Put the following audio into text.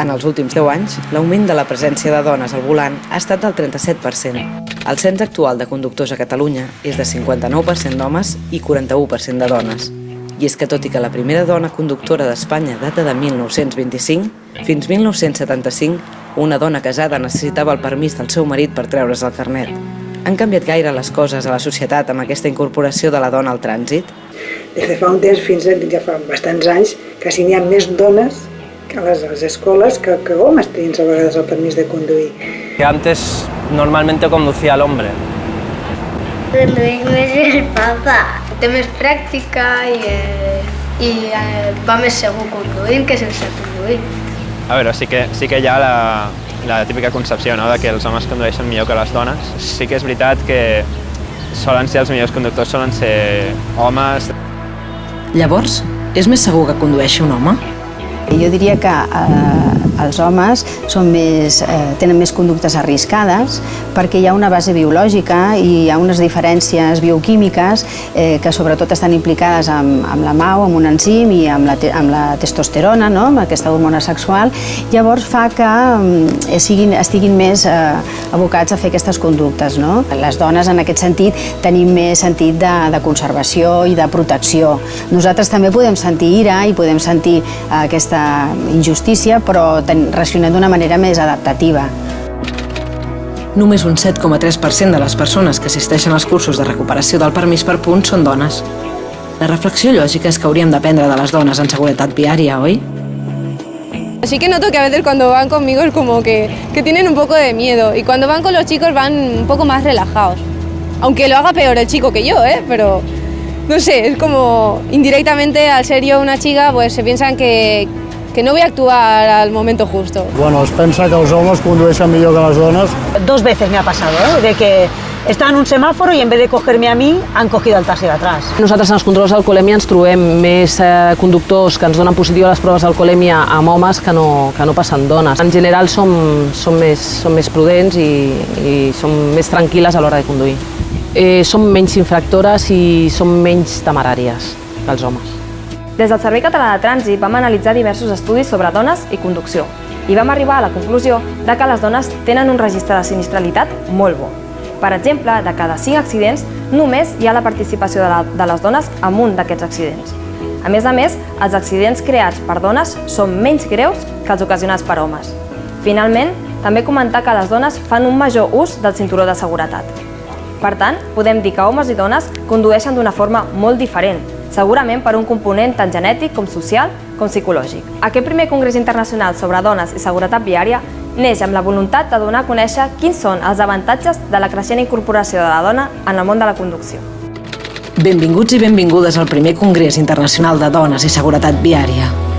En els últims 10 anys, l'augment de la presència de dones al volant ha estat del 37%. El cens actual de conductors a Catalunya és de 59% d'homes i 41% de dones. I és que tot i que la primera dona conductora d'Espanya data de 1925, fins 1975 una dona casada necessitava el permís del seu marit per treure's el carnet. Han canviat gaire les coses a la societat amb aquesta incorporació de la dona al trànsit? Des de fa un temps fins a ja fa bastants anys, quasi n'hi ha més dones a les, a les escoles que, que homes tenien a vegades el permís de conduir. Que antes normalmente conducía el hombre. Conduir més el papa. Té més pràctica i, eh, i eh, va més segur conduint que sense conduir. A veure, sí que, sí que hi ha la, la típica concepció no? de que els homes condueixen millor que les dones. Sí que és veritat que solen ser els millors conductors, solen ser homes. Llavors, és més segur que condueixi un home? Jo diria que els homes són més, eh, tenen més conductes arriscades perquè hi ha una base biològica i hi ha unes diferències bioquímiques eh, que sobretot estan implicades amb, amb la MAU, amb un enzim i amb la, amb la testosterona, no? amb aquesta hormona sexual. Llavors fa que eh, siguin, estiguin més eh, abocats a fer aquestes conductes. No? Les dones, en aquest sentit, tenim més sentit de, de conservació i de protecció. Nosaltres també podem sentir ira i podem sentir eh, aquesta injustícia, però reaccionem d'una manera més adaptativa. Només un 7,3% de les persones que assisteixen als cursos de recuperació del permís per punts són dones. La reflexió lògica és que hauríem d'aprendre de les dones en seguretat viària, oi? Así que noto que a veces cuando van conmigo es como que, que tienen un poco de miedo y cuando van con los chicos van un poco más relajados. Aunque lo haga peor el chico que yo, ¿eh? Pero no sé, es como indirectamente al ser yo una chica pues se piensan que, que no voy a actuar al momento justo. Bueno, es pensa que els homes condueixen millor que les dones. Dos veces me ha pasado, ¿eh? de que estaba en un semáforo y en vez de cogerme a mí, han cogido al taxi d'atrás. Nosaltres en els controls d'alcoholèmia ens trobem més eh, conductors que ens donen positiu a les proves d'alcoholèmia amb homes que no, que no passen dones. En general som, som, més, som més prudents i, i som més tranquil·les a l'hora de conduir. Eh, som menys infractores i som menys temeràries que els homes. Des del Servei Català de Trànsit vam analitzar diversos estudis sobre dones i conducció i vam arribar a la conclusió de que les dones tenen un registre de sinistralitat molt bo. Per exemple, de cada 5 accidents, només hi ha la participació de, la, de les dones en un d'aquests accidents. A més a més, els accidents creats per dones són menys greus que els ocasionats per homes. Finalment, també comentar que les dones fan un major ús del cinturó de seguretat. Per tant, podem dir que homes i dones condueixen d'una forma molt diferent, segurament per un component tant genètic com social com psicològic. Aquest primer Congrés Internacional sobre Dones i Seguretat Viària neix amb la voluntat de donar a conèixer quins són els avantatges de la creixent incorporació de la dona en el món de la conducció. Benvinguts i benvingudes al primer Congrés Internacional de Dones i Seguretat Viària.